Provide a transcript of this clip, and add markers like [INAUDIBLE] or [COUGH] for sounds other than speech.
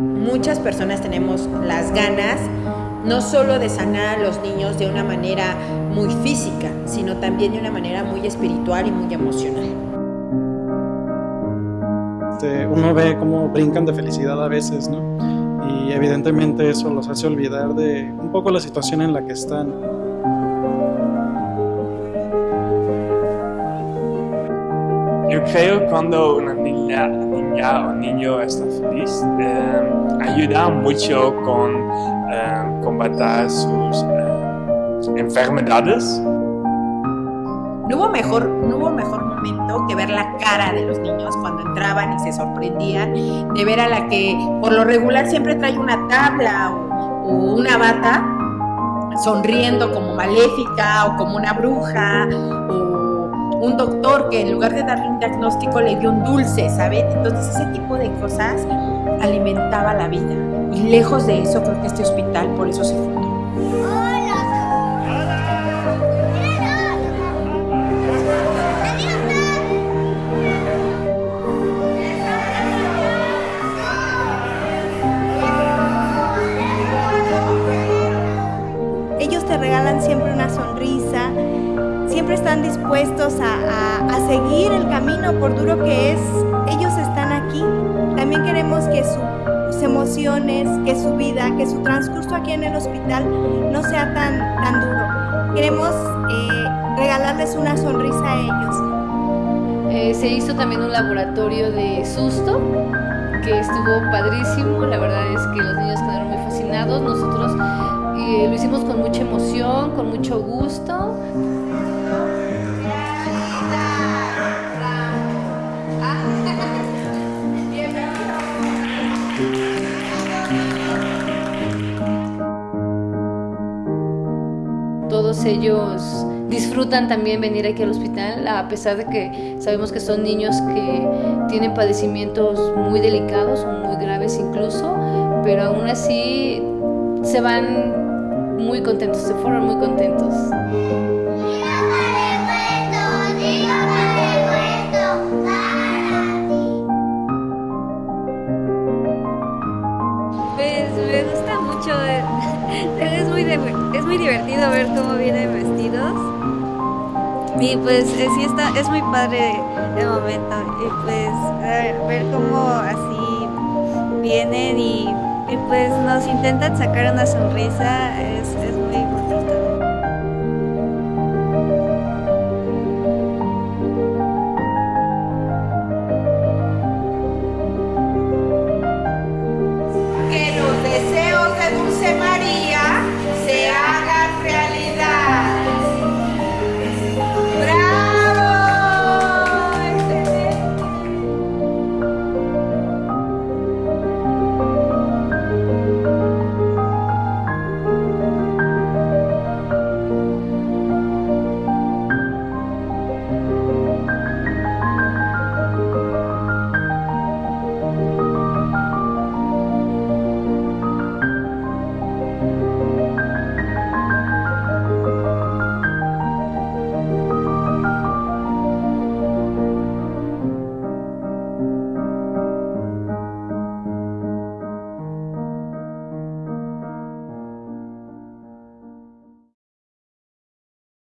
Muchas personas tenemos las ganas no solo de sanar a los niños de una manera muy física, sino también de una manera muy espiritual y muy emocional. Este, uno ve cómo brincan de felicidad a veces, ¿no? Y evidentemente eso los hace olvidar de un poco la situación en la que están. Yo creo cuando una niña, niña o niño está feliz, eh, ayuda mucho con eh, combatir sus eh, enfermedades. No hubo, mejor, no hubo mejor momento que ver la cara de los niños cuando entraban y se sorprendían de ver a la que por lo regular siempre trae una tabla o, o una bata sonriendo como maléfica o como una bruja o un doctor que en lugar de darle un diagnóstico le dio un dulce, ¿saben? Entonces ese tipo de cosas alimentaba la vida. Y lejos de eso creo que este hospital por eso se fundó. Ellos te regalan siempre una sonrisa, siempre están dispuestos a, a, a, seguir el camino, por duro que es, ellos están aquí. También queremos que su, sus emociones, que su vida, que su transcurso aquí en el hospital no sea tan, tan duro. Queremos eh, regalarles una sonrisa a ellos. Eh, se hizo también un laboratorio de susto que estuvo padrísimo, la verdad es que los niños quedaron muy fascinados, nosotros lo hicimos con mucha emoción, con mucho gusto. todos ellos disfrutan también venir aquí al hospital, a pesar de que sabemos que son niños que tienen padecimientos muy delicados o muy graves incluso, pero aún así se van muy contentos, se fueron muy contentos. Pues me gusta mucho, [LAUGHS] es muy, es muy divertido ver cómo vienen vestidos. Y pues sí está, es muy padre el momento. Y pues ver cómo así vienen y, y pues nos intentan sacar una sonrisa, es, es muy bonito. Que los deseos de Dulce